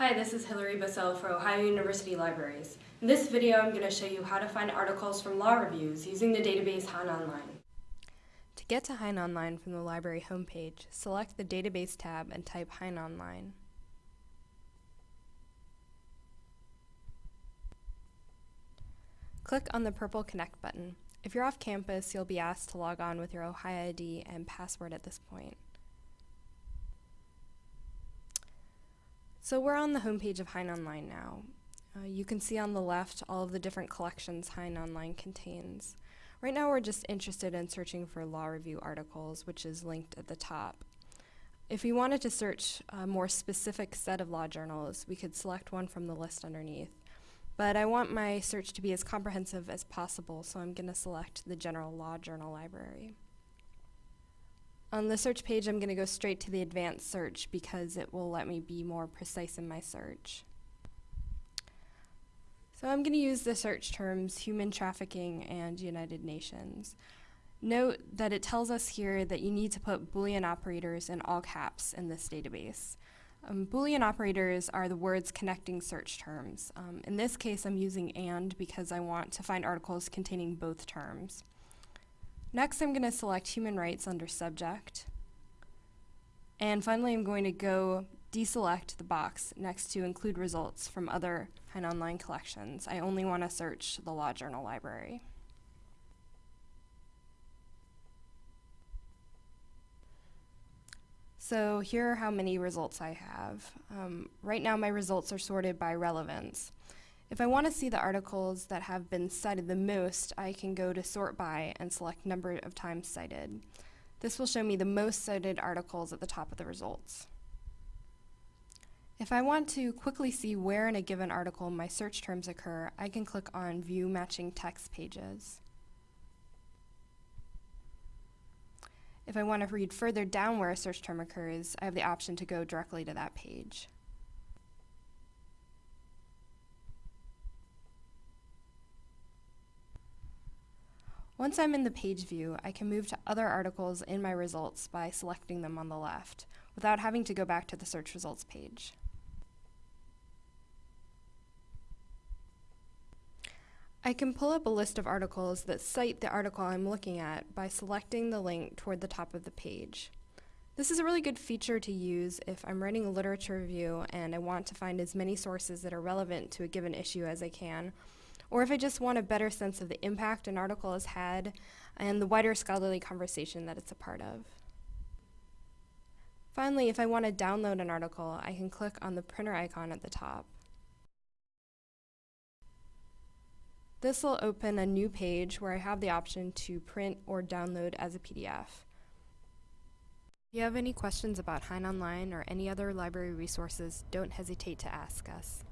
Hi, this is Hilary Bissell for Ohio University Libraries. In this video, I'm going to show you how to find articles from law reviews using the database Hein Online. To get to Hein Online from the library homepage, select the Database tab and type Hein Online. Click on the purple Connect button. If you're off campus, you'll be asked to log on with your Ohio ID and password at this point. So we're on the homepage of Hein Online now. Uh, you can see on the left all of the different collections Hein Online contains. Right now we're just interested in searching for law review articles, which is linked at the top. If we wanted to search a more specific set of law journals, we could select one from the list underneath. But I want my search to be as comprehensive as possible, so I'm going to select the General Law Journal Library. On the search page, I'm going to go straight to the advanced search because it will let me be more precise in my search. So I'm going to use the search terms human trafficking and United Nations. Note that it tells us here that you need to put Boolean operators in all caps in this database. Um, Boolean operators are the words connecting search terms. Um, in this case, I'm using AND because I want to find articles containing both terms. Next, I'm going to select human rights under subject. And finally, I'm going to go deselect the box next to include results from other Hein Online collections. I only want to search the Law Journal Library. So here are how many results I have. Um, right now my results are sorted by relevance. If I want to see the articles that have been cited the most, I can go to sort by and select number of times cited. This will show me the most cited articles at the top of the results. If I want to quickly see where in a given article my search terms occur, I can click on View Matching Text Pages. If I want to read further down where a search term occurs, I have the option to go directly to that page. Once I'm in the page view, I can move to other articles in my results by selecting them on the left, without having to go back to the search results page. I can pull up a list of articles that cite the article I'm looking at by selecting the link toward the top of the page. This is a really good feature to use if I'm writing a literature review and I want to find as many sources that are relevant to a given issue as I can, or if I just want a better sense of the impact an article has had and the wider scholarly conversation that it's a part of. Finally, if I want to download an article, I can click on the printer icon at the top. This will open a new page where I have the option to print or download as a PDF. If you have any questions about Hein Online or any other library resources, don't hesitate to ask us.